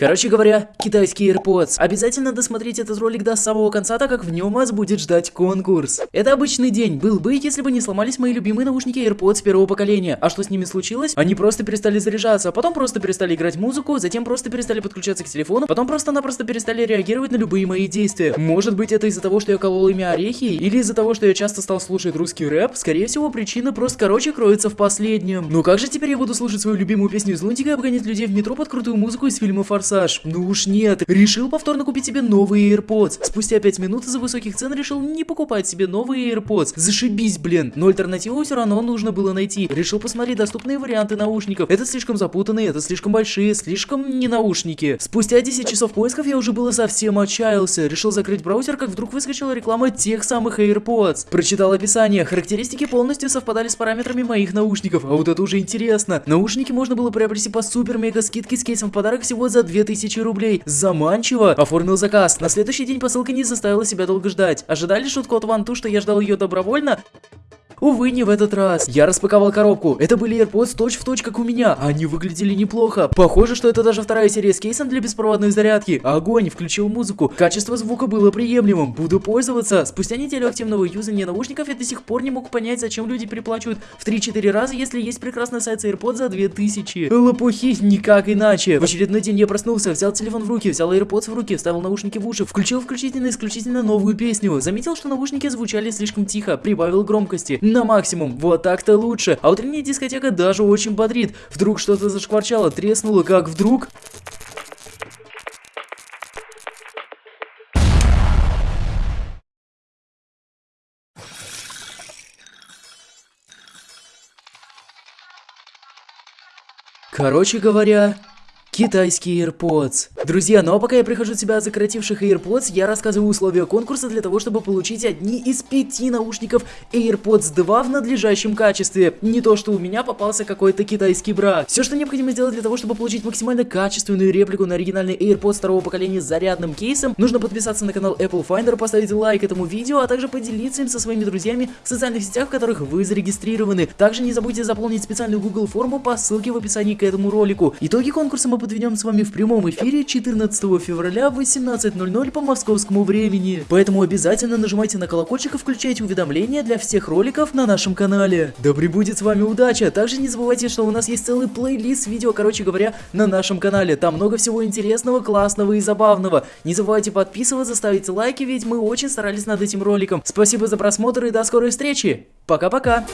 Короче говоря, китайские AirPods. Обязательно досмотреть этот ролик до самого конца, так как в нем вас будет ждать конкурс. Это обычный день был бы, если бы не сломались мои любимые наушники AirPods первого поколения. А что с ними случилось? Они просто перестали заряжаться, потом просто перестали играть музыку, затем просто перестали подключаться к телефону, потом просто-напросто перестали реагировать на любые мои действия. Может быть это из-за того, что я колол ими орехи, или из-за того, что я часто стал слушать русский рэп? Скорее всего, причина просто короче кроется в последнем. Ну как же теперь я буду слушать свою любимую песню из Лунтика и обгонять людей в метро под крутую музыку из фильма Форсаж? Ну уж нет. Решил повторно купить себе новые AirPods. Спустя 5 минут из-за высоких цен решил не покупать себе новые AirPods. Зашибись, блин. Но альтернативу все равно нужно было найти. Решил посмотреть доступные варианты наушников. Это слишком запутанные, это слишком большие, слишком не наушники. Спустя 10 часов поисков я уже было совсем отчаялся. Решил закрыть браузер, как вдруг выскочила реклама тех самых AirPods. Прочитал описание. Характеристики полностью совпадали с параметрами моих наушников. А вот это уже интересно. Наушники можно было приобрести по супер-мега скидке с кейсом в подарок всего за 2000 рублей. Заманчиво. Оформил заказ. На следующий день посылка не заставила себя долго ждать. Ожидали шутку от Ванту, что я ждал ее добровольно? Увы, не в этот раз. Я распаковал коробку. Это были AirPods точь в точь, как у меня. Они выглядели неплохо. Похоже, что это даже вторая серия с кейсом для беспроводной зарядки. Огонь, включил музыку. Качество звука было приемлемым. Буду пользоваться. Спустя неделю активного юзания наушников я до сих пор не мог понять, зачем люди переплачивают в 3-4 раза, если есть прекрасный сайт с AirPods за 2000. Лопухи, никак иначе. В очередной день я проснулся, взял телефон в руки, взял AirPods в руки, вставил наушники в уши, включил включительно исключительно новую песню. Заметил, что наушники звучали слишком тихо, прибавил громкости на максимум. Вот так-то лучше. А утренняя дискотека даже очень бодрит. Вдруг что-то зашкварчало, треснуло, как вдруг... Короче говоря, Китайские AirPods. Друзья, ну а пока я прихожу в себя от сокративших AirPods, я рассказываю условия конкурса для того, чтобы получить одни из пяти наушников AirPods 2 в надлежащем качестве. Не то, что у меня попался какой-то китайский брак. Все, что необходимо сделать для того, чтобы получить максимально качественную реплику на оригинальный AirPods второго поколения с зарядным кейсом, нужно подписаться на канал Apple Finder, поставить лайк этому видео, а также поделиться им со своими друзьями в социальных сетях, в которых вы зарегистрированы. Также не забудьте заполнить специальную Google форму по ссылке в описании к этому ролику. Итоги конкурса мы подведем с вами в прямом эфире 14 февраля в 18.00 по московскому времени. Поэтому обязательно нажимайте на колокольчик и включайте уведомления для всех роликов на нашем канале. Да пребудет с вами удача! Также не забывайте, что у нас есть целый плейлист видео, короче говоря, на нашем канале. Там много всего интересного, классного и забавного. Не забывайте подписываться, ставить лайки, ведь мы очень старались над этим роликом. Спасибо за просмотр и до скорой встречи! Пока-пока!